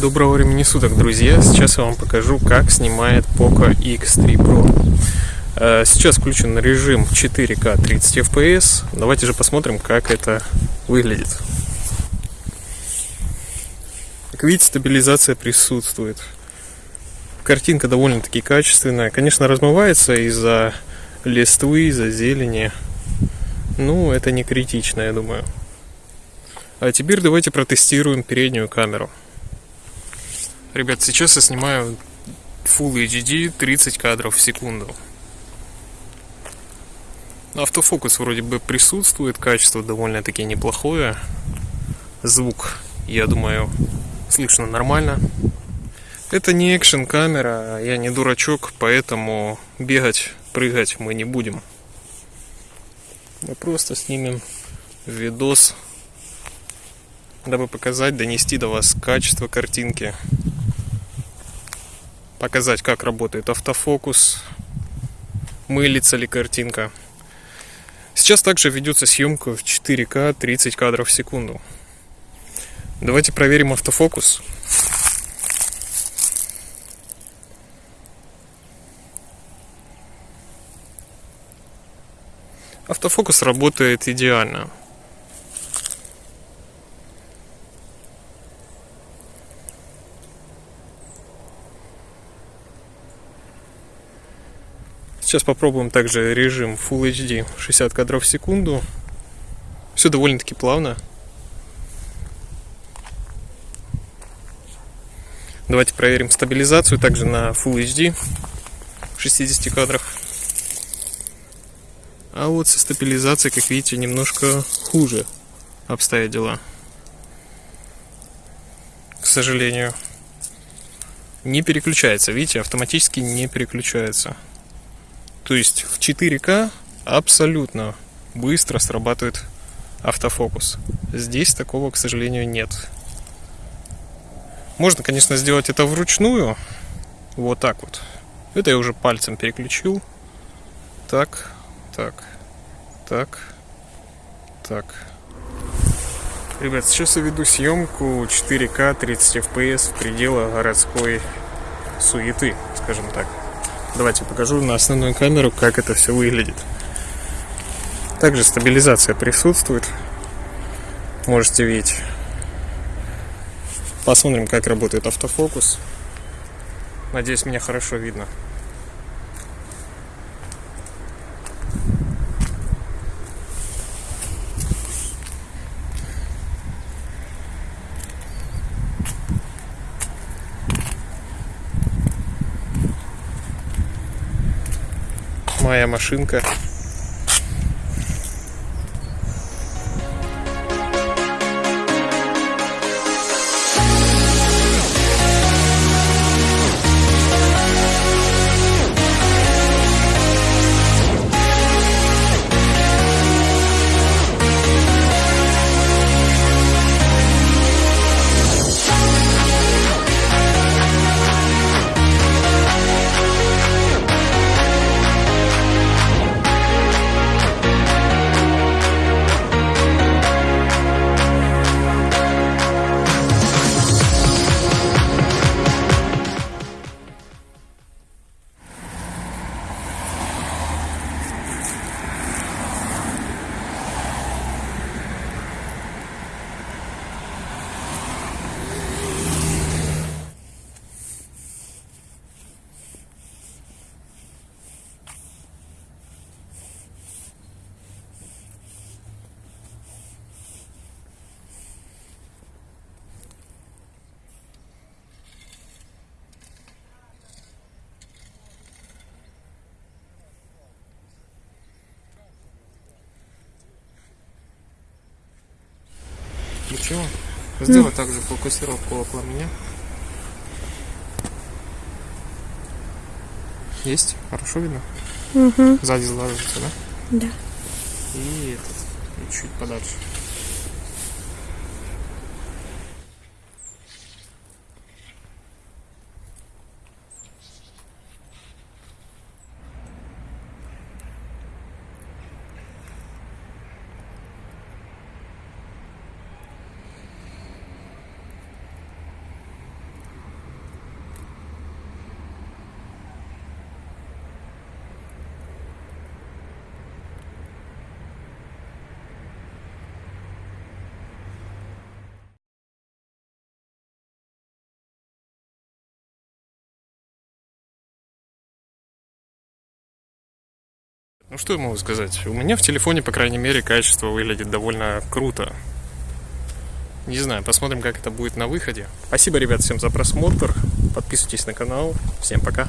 Доброго времени суток, друзья! Сейчас я вам покажу, как снимает Poco X3 Pro. Э, сейчас включен режим 4К 30 FPS. Давайте же посмотрим, как это выглядит. Как видите, стабилизация присутствует. Картинка довольно-таки качественная. Конечно, размывается из-за листвы, из-за зелени. Ну, это не критично, я думаю. А теперь давайте протестируем переднюю камеру. Ребят, сейчас я снимаю Full HD 30 кадров в секунду. Автофокус вроде бы присутствует, качество довольно-таки неплохое. Звук, я думаю, слышно нормально. Это не экшен камера, я не дурачок, поэтому бегать, прыгать мы не будем. Мы просто снимем видос, дабы показать, донести до вас качество картинки показать, как работает автофокус, мылится ли картинка. Сейчас также ведется съемка в 4К 30 кадров в секунду. Давайте проверим автофокус. Автофокус работает идеально. Сейчас попробуем также режим Full HD 60 кадров в секунду. Все довольно-таки плавно. Давайте проверим стабилизацию также на Full HD в 60 кадрах. А вот со стабилизацией, как видите, немножко хуже обстоят дела. К сожалению. Не переключается, видите, автоматически не переключается. То есть в 4К абсолютно быстро срабатывает автофокус. Здесь такого, к сожалению, нет. Можно, конечно, сделать это вручную. Вот так вот. Это я уже пальцем переключил. Так, так, так, так. Ребят, сейчас я веду съемку 4К 30 FPS в пределах городской суеты, скажем так. Давайте покажу на основную камеру, как это все выглядит. Также стабилизация присутствует. Можете видеть. Посмотрим, как работает автофокус. Надеюсь, меня хорошо видно. Моя машинка Ничего. Сделай mm. также фокусировку около меня. Есть? Хорошо видно? Угу. Сзади сглаживается, да? Да. И этот, и чуть подальше. Ну что я могу сказать? У меня в телефоне, по крайней мере, качество выглядит довольно круто. Не знаю, посмотрим, как это будет на выходе. Спасибо, ребят, всем за просмотр. Подписывайтесь на канал. Всем пока.